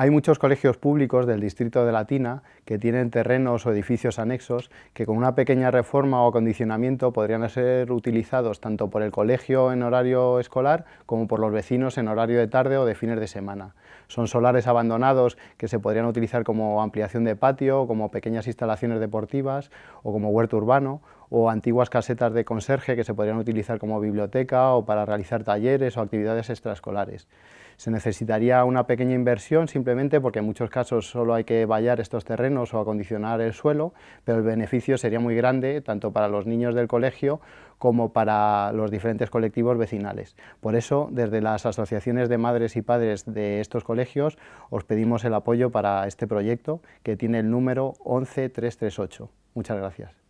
Hay muchos colegios públicos del distrito de Latina que tienen terrenos o edificios anexos que con una pequeña reforma o acondicionamiento podrían ser utilizados tanto por el colegio en horario escolar como por los vecinos en horario de tarde o de fines de semana. Son solares abandonados que se podrían utilizar como ampliación de patio, como pequeñas instalaciones deportivas o como huerto urbano o antiguas casetas de conserje que se podrían utilizar como biblioteca o para realizar talleres o actividades extraescolares. Se necesitaría una pequeña inversión simplemente porque en muchos casos solo hay que vallar estos terrenos o acondicionar el suelo, pero el beneficio sería muy grande tanto para los niños del colegio como para los diferentes colectivos vecinales. Por eso, desde las asociaciones de madres y padres de estos colegios, os pedimos el apoyo para este proyecto que tiene el número 11338. Muchas gracias.